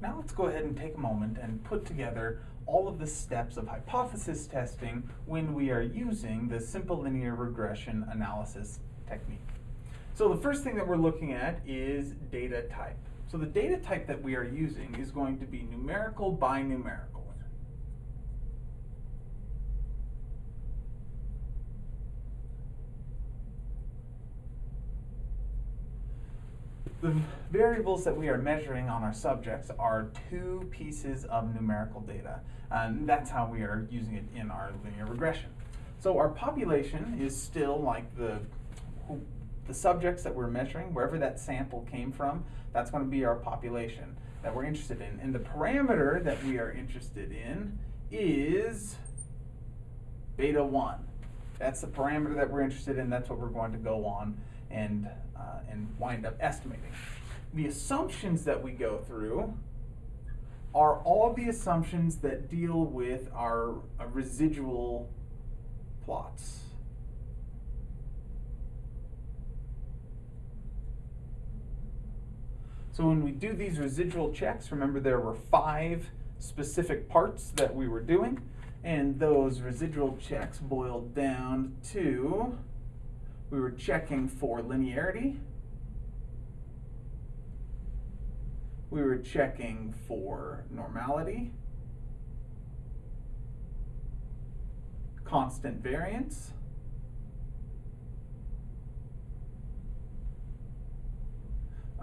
Now let's go ahead and take a moment and put together all of the steps of hypothesis testing when we are using the simple linear regression analysis technique. So the first thing that we're looking at is data type. So the data type that we are using is going to be numerical by numerical. The variables that we are measuring on our subjects are two pieces of numerical data, and that's how we are using it in our linear regression. So our population is still like the, the subjects that we're measuring, wherever that sample came from, that's going to be our population that we're interested in. And the parameter that we are interested in is beta 1. That's the parameter that we're interested in. That's what we're going to go on and, uh, and wind up estimating. The assumptions that we go through are all the assumptions that deal with our uh, residual plots. So when we do these residual checks, remember there were five specific parts that we were doing, and those residual checks boiled down to we were checking for linearity. We were checking for normality, constant variance,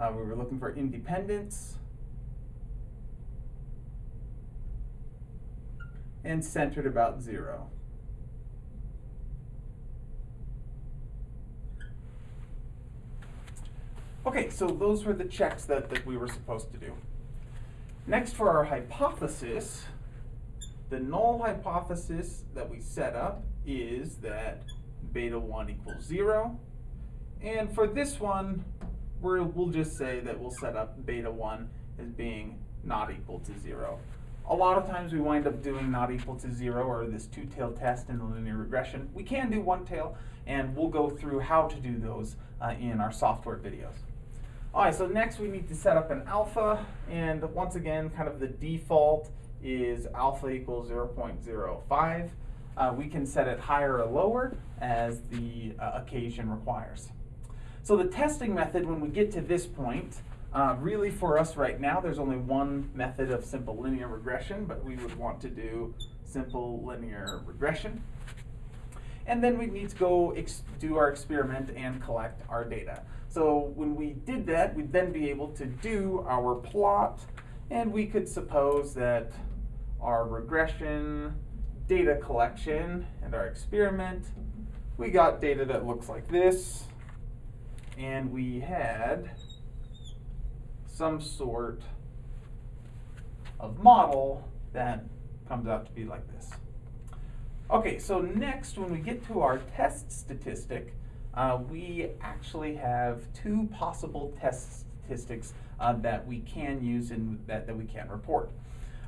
uh, we were looking for independence, and centered about zero. Okay, so those were the checks that, that we were supposed to do. Next for our hypothesis, the null hypothesis that we set up is that beta 1 equals 0. And for this one, we will just say that we'll set up beta 1 as being not equal to 0. A lot of times we wind up doing not equal to 0 or this two-tailed test in the linear regression. We can do one tail, and we'll go through how to do those uh, in our software videos. All right, so next we need to set up an alpha, and once again, kind of the default is alpha equals 0.05. Uh, we can set it higher or lower as the uh, occasion requires. So the testing method, when we get to this point, uh, really for us right now, there's only one method of simple linear regression, but we would want to do simple linear regression. And then we need to go do our experiment and collect our data. So when we did that, we'd then be able to do our plot, and we could suppose that our regression, data collection, and our experiment, we got data that looks like this, and we had some sort of model that comes out to be like this. Okay, so next when we get to our test statistic, uh, we actually have two possible test statistics uh, that we can use and that, that we can report.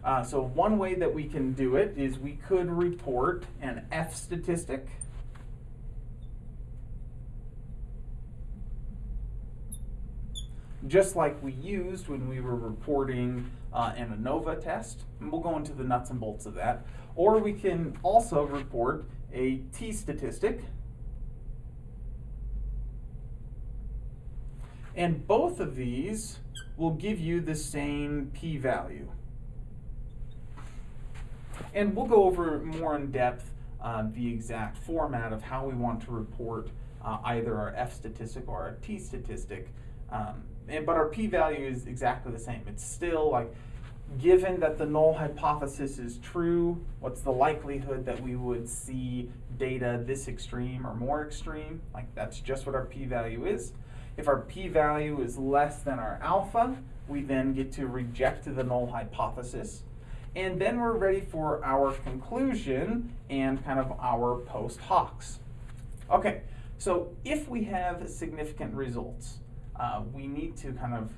Uh, so one way that we can do it is we could report an F statistic. Just like we used when we were reporting uh, an ANOVA test. And we'll go into the nuts and bolts of that. Or we can also report a T statistic. And both of these will give you the same p-value. And we'll go over more in depth uh, the exact format of how we want to report uh, either our F statistic or our T statistic. Um, and, but our p-value is exactly the same. It's still like, given that the null hypothesis is true, what's the likelihood that we would see data this extreme or more extreme? Like that's just what our p-value is. If our p-value is less than our alpha, we then get to reject the null hypothesis. And then we're ready for our conclusion and kind of our post hocs. Okay, so if we have significant results, uh, we need to kind of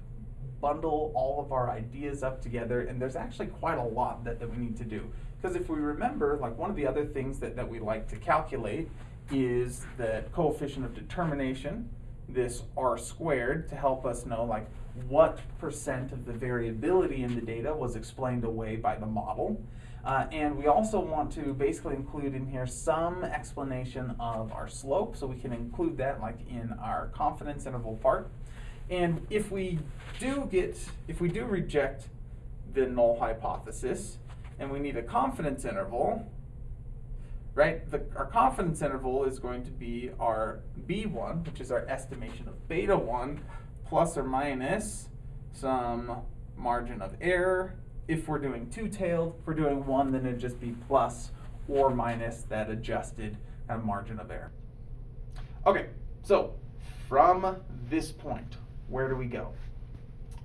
bundle all of our ideas up together, and there's actually quite a lot that, that we need to do. Because if we remember, like one of the other things that, that we like to calculate is the coefficient of determination, this r squared to help us know like what percent of the variability in the data was explained away by the model. Uh, and we also want to basically include in here some explanation of our slope, so we can include that like in our confidence interval part. And if we do get, if we do reject the null hypothesis, and we need a confidence interval, right? The, our confidence interval is going to be our B1, which is our estimation of beta 1, plus or minus some margin of error. If we're doing two-tailed, if we're doing one, then it'd just be plus or minus that adjusted kind of margin of error. Okay, so from this point, where do we go?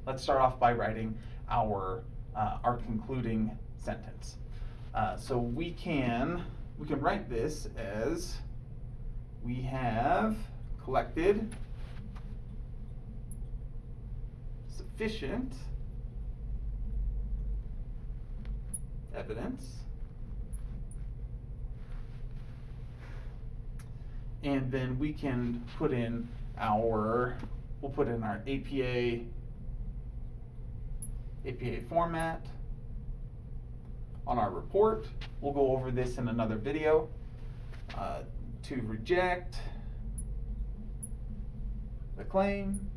Let's start off by writing our, uh, our concluding sentence. Uh, so we can, we can write this as we have collected sufficient evidence. And then we can put in our we'll put in our APA APA format on our report. We'll go over this in another video. Uh, to reject the claim.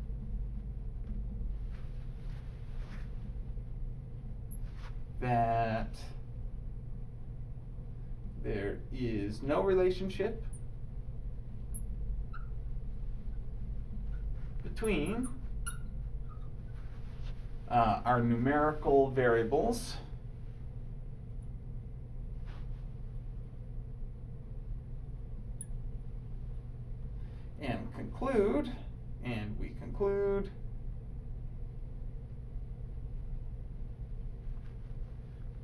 That there is no relationship between uh, our numerical variables and conclude, and we conclude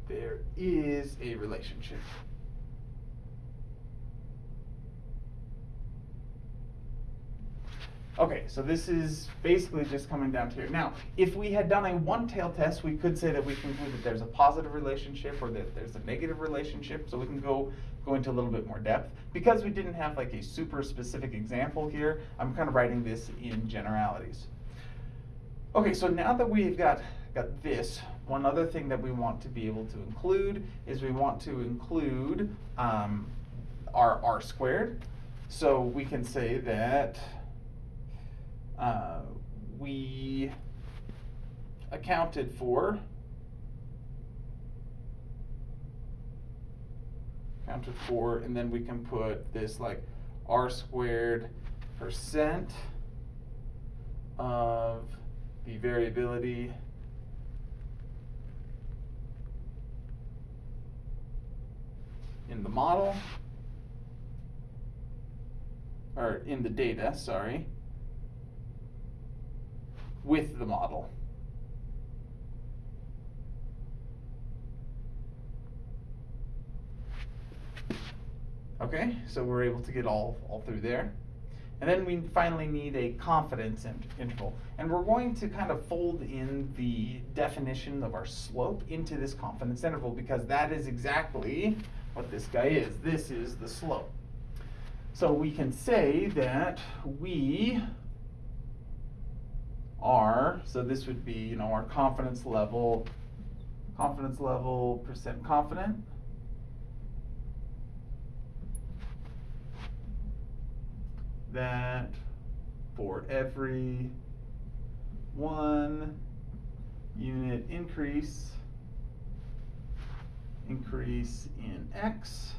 there is a relationship. Okay, so this is basically just coming down to here. Now, if we had done a one-tail test, we could say that we conclude that there's a positive relationship or that there's a negative relationship, so we can go, go into a little bit more depth. Because we didn't have like a super specific example here, I'm kind of writing this in generalities. Okay, so now that we've got, got this, one other thing that we want to be able to include is we want to include um, our r squared. So we can say that uh, we accounted for accounted for and then we can put this like r squared percent of the variability in the model or in the data, sorry with the model. Okay, so we're able to get all, all through there. And then we finally need a confidence interval. And we're going to kind of fold in the definition of our slope into this confidence interval because that is exactly what this guy is. This is the slope. So we can say that we R, so this would be, you know, our confidence level, confidence level percent confident. That for every one unit increase, increase in X,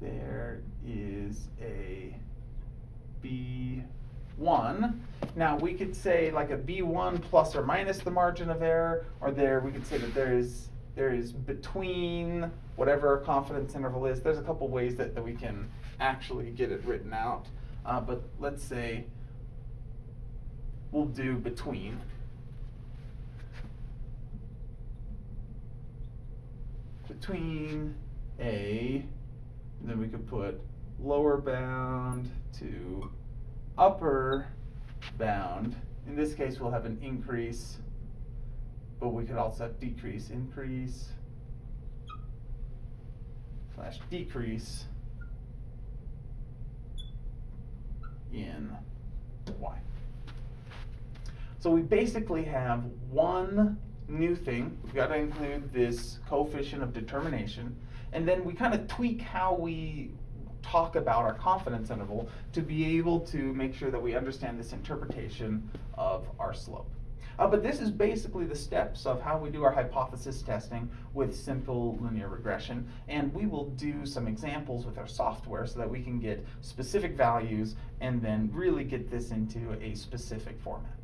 there is a B1. Now we could say like a B1 plus or minus the margin of error, or there we could say that there is there is between whatever confidence interval is. There's a couple ways that, that we can actually get it written out. Uh, but let's say we'll do between. Between a and then we could put lower bound to upper bound. In this case, we'll have an increase, but we could also have decrease, increase, slash decrease in y. So we basically have one new thing. We've got to include this coefficient of determination. And then we kind of tweak how we talk about our confidence interval to be able to make sure that we understand this interpretation of our slope. Uh, but this is basically the steps of how we do our hypothesis testing with simple linear regression. And we will do some examples with our software so that we can get specific values and then really get this into a specific format.